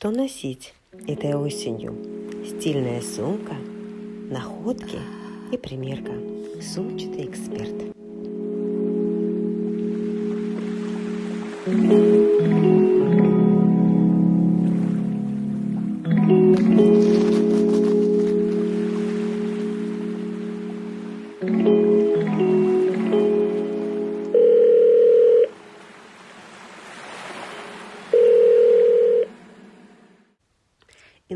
Что носить этой осенью? Стильная сумка, находки и примерка. Сумчатый эксперт.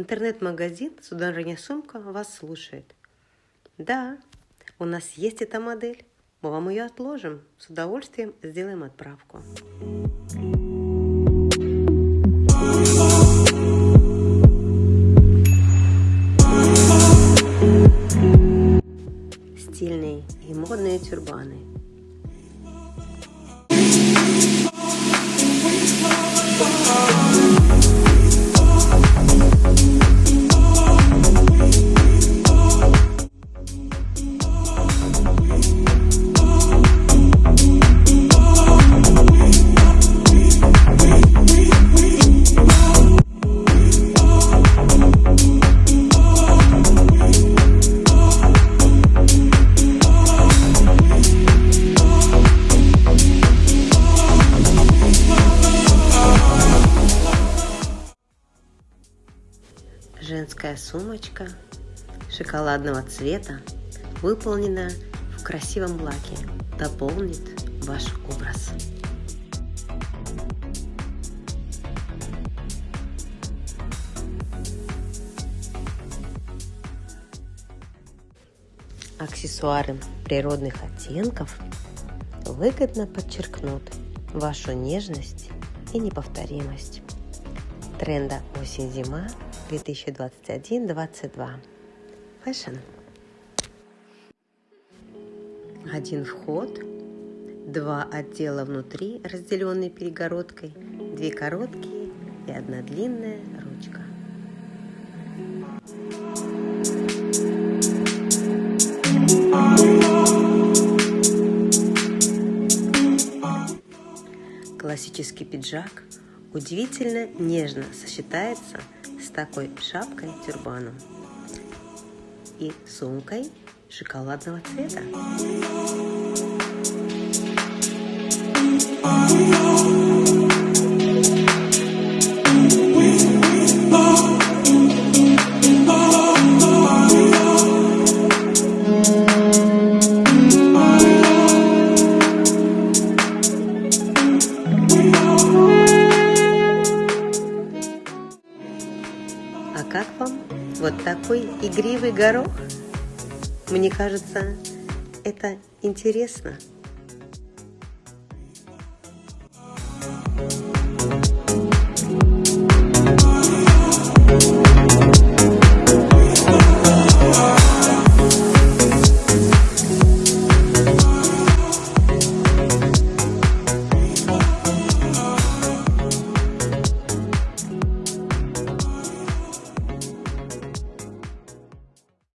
Интернет-магазин «Сударыня сумка» вас слушает. Да, у нас есть эта модель. Мы вам ее отложим. С удовольствием сделаем отправку. Стильные и модные тюрбаны – Женская сумочка шоколадного цвета, выполнена в красивом лаке, дополнит ваш образ. Аксессуары природных оттенков выгодно подчеркнут вашу нежность и неповторимость. Тренда осень-зима 2021-22. Fashion. Один вход, два отдела внутри, разделенные перегородкой, две короткие и одна длинная ручка. Классический пиджак удивительно нежно сочетается с такой шапкой-тюрбаном и сумкой шоколадного цвета. А как вам вот такой игривый горох? Мне кажется, это интересно.